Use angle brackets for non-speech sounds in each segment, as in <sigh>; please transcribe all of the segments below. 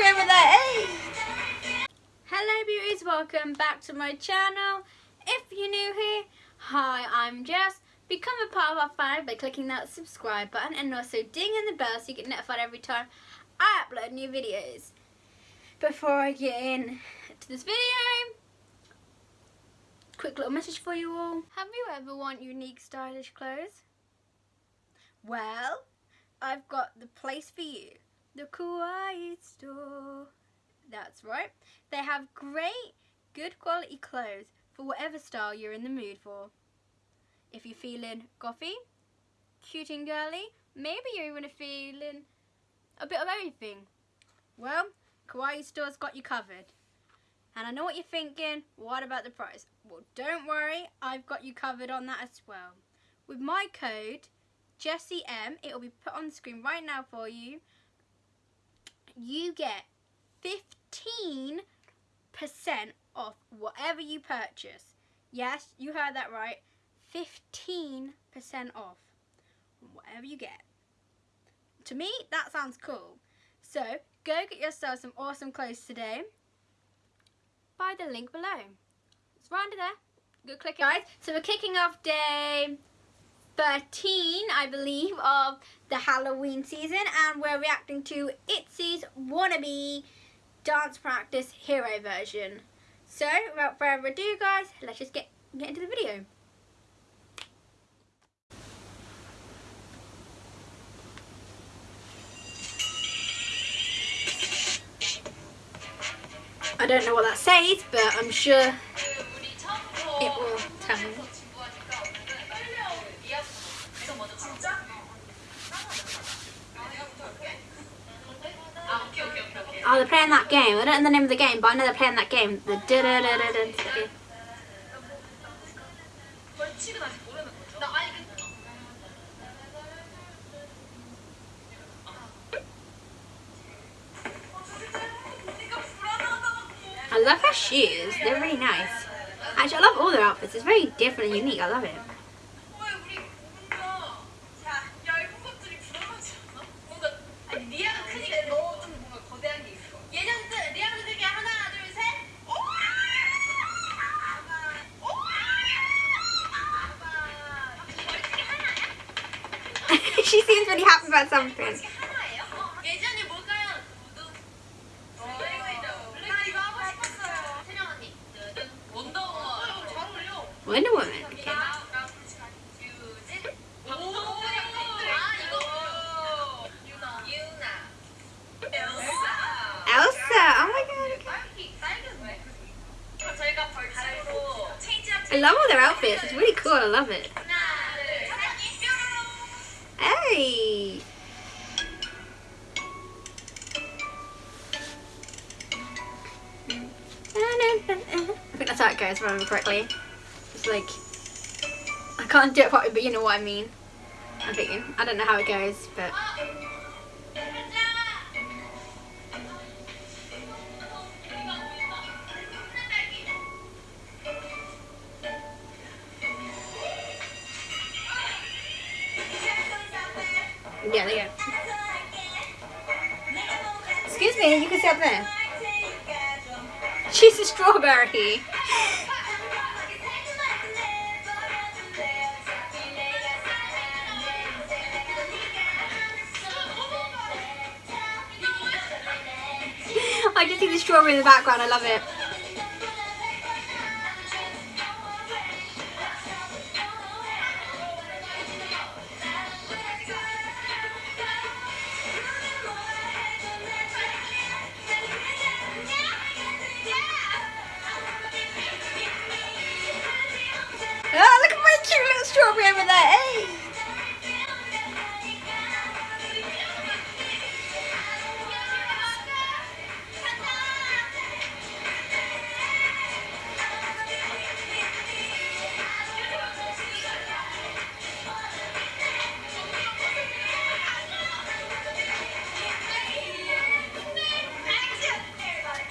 over there. Hey! Hello beauties, welcome back to my channel. If you're new here, hi, I'm Jess. Become a part of our family by clicking that subscribe button and also ding in the bell so you get notified every time I upload new videos. Before I get in to this video, quick little message for you all. Have you ever want unique stylish clothes? Well, I've got the place for you. The Kawaii store. That's right. They have great, good quality clothes for whatever style you're in the mood for. If you're feeling gothy, cute and girly, maybe you're even feeling a bit of everything. Well, Kawaii Store's got you covered. And I know what you're thinking, what about the price? Well, don't worry, I've got you covered on that as well. With my code, Jessie M, it will be put on the screen right now for you. You get 15% off whatever you purchase. Yes, you heard that right. 15% off whatever you get. To me, that sounds cool. So, go get yourself some awesome clothes today by the link below. It's right under there. Go click it. Guys, so we're kicking off day 13, I believe, of the Halloween season and we're reacting to ITZY's Wannabe Dance Practice Hero version. So, without further ado guys, let's just get, get into the video. I don't know what that says, but I'm sure it will Oh, they're playing that game. I don't know the name of the game, but I know they're playing that game. The da da da da da. I love her shoes. They're really nice. Actually, I love all their outfits. It's very different and unique. I love it. She seems really happy about something. Wonder Woman. Oh my god. I love all their outfits. It's really cool. I love it. Hey. I think that's how it goes, if I remember correctly. It's like, I can't do it properly, but you know what I mean. I think, I don't know how it goes, but... Yeah. Excuse me, you can sit up there. She's a strawberry. I just see the strawberry in the background, I love it. Cute little strawberry over there. Hey!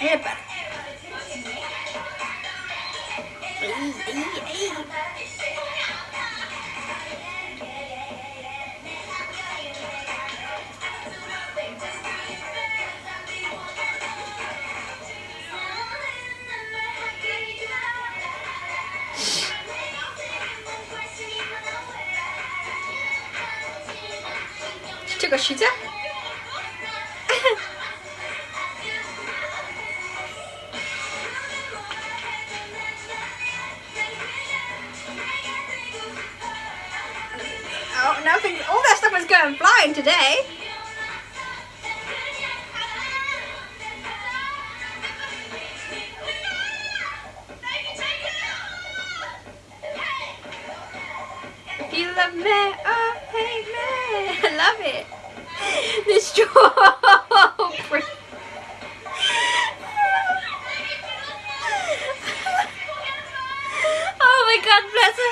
Epa. Ay, did. <laughs> oh, nothing. All that stuff was going flying today. Oh. <laughs> I love it. <laughs> The strawberry. <laughs> oh my god, bless her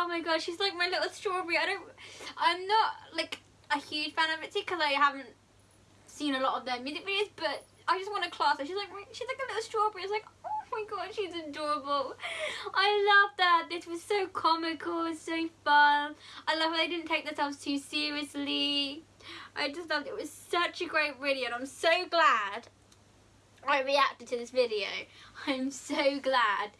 oh my god, she's like my little strawberry. I don't, I'm not like a huge fan of it because I haven't seen a lot of their music videos, but I just want to class her. She's like she's like a little strawberry. It's like oh my god, she's adorable. I love that. This was so comical, so fun. I love how they didn't take themselves too seriously. I just thought it was such a great video, and I'm so glad I reacted to this video. I'm so glad.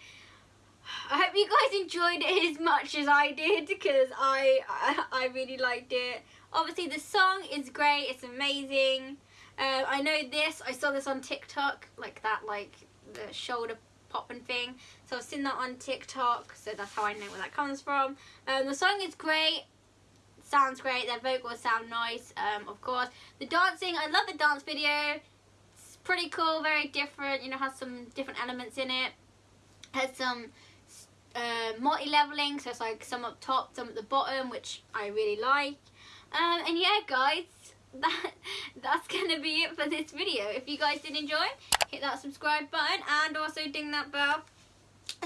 <sighs> you guys enjoyed it as much as I did because I, I <laughs> I really liked it. Obviously the song is great, it's amazing. Uh, I know this, I saw this on TikTok, like that like the shoulder popping thing. So I've seen that on TikTok, so that's how I know where that comes from. Um, the song is great, sounds great, their vocals sound nice, um, of course. The dancing, I love the dance video. It's pretty cool, very different, you know, has some different elements in it. Has some uh, multi-leveling, so it's like some up top, some at the bottom, which I really like. Um, and yeah, guys, <laughs> that that's gonna be it for this video. If you guys did enjoy, hit that subscribe button and also ding that bell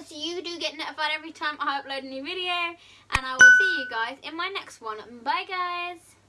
so you do get notified every time I upload a new video. And I will see you guys in my next one. Bye, guys.